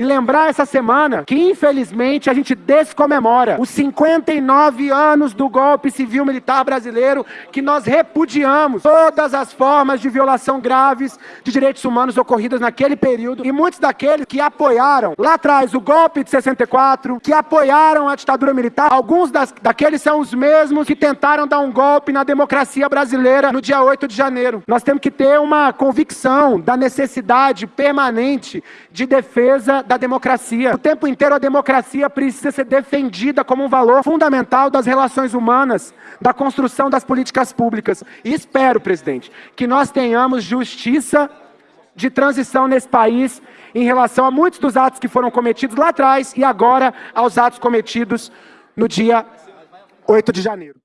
E lembrar essa semana que, infelizmente, a gente descomemora os 59 anos do golpe civil militar brasileiro, que nós repudiamos todas as formas de violação graves de direitos humanos ocorridas naquele período. E muitos daqueles que apoiaram lá atrás o golpe de 64, que apoiaram a ditadura militar, alguns das, daqueles são os mesmos que tentaram dar um golpe na democracia brasileira no dia 8 de janeiro. Nós temos que ter uma convicção da necessidade permanente de defesa da democracia. O tempo inteiro a democracia precisa ser defendida como um valor fundamental das relações humanas, da construção das políticas públicas. E espero, presidente, que nós tenhamos justiça de transição nesse país em relação a muitos dos atos que foram cometidos lá atrás e agora aos atos cometidos no dia 8 de janeiro.